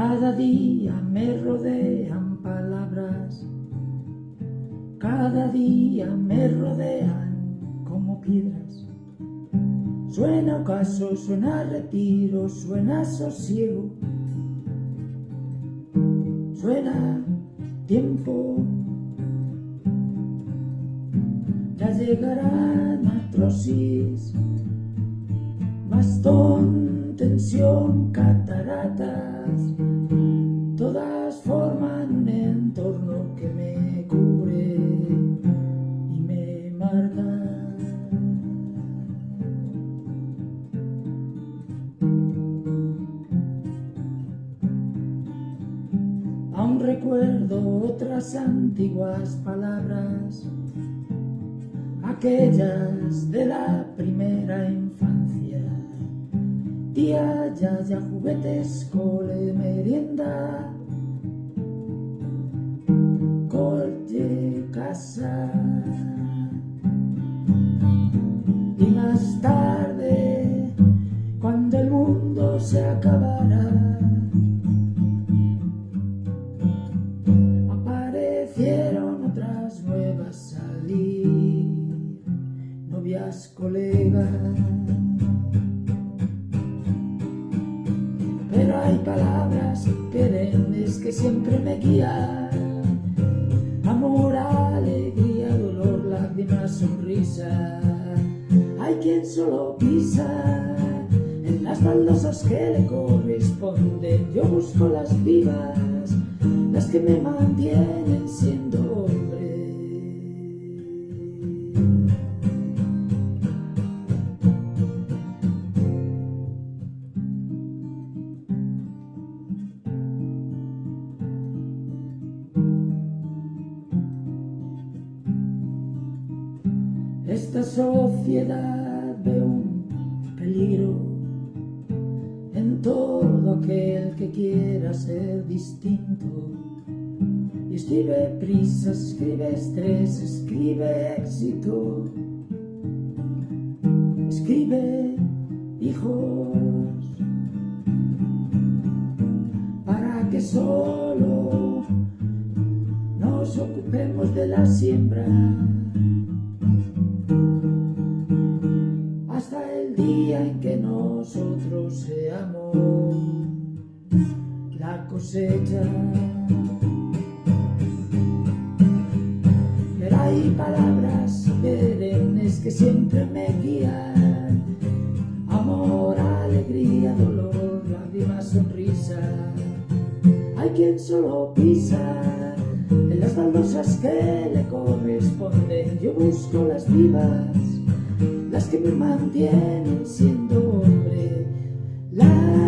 Cada día me rodean palabras, cada día me rodean como piedras. Suena ocaso, suena retiro, suena sosiego, suena tiempo. Ya llegarán atrocis, bastón, tensión, cataratas, todas forman un entorno que me cubre y me marca. Aún recuerdo otras antiguas palabras, aquellas de la primera. Tía, ya, ya, juguetes, cole, merienda, coche, casa. Y más tarde, cuando el mundo se acabará, aparecieron otras nuevas salir, novias, colegas. Hay palabras perennes que siempre me guían. Amor, alegría, dolor, lágrimas, sonrisa. Hay quien solo pisa en las baldosas que le corresponden. Yo busco las vivas, las que me mantienen Esta sociedad ve un peligro en todo aquel que quiera ser distinto. Y escribe prisa, escribe estrés, escribe éxito, escribe hijos, para que solo nos ocupemos de la siembra. La cosecha. Pero hay palabras perennes que siempre me guían, amor, alegría, dolor, lágrimas, sonrisa. Hay quien solo pisa en las baldosas que le corresponden, yo busco las vivas las que me mantienen siendo hombre. La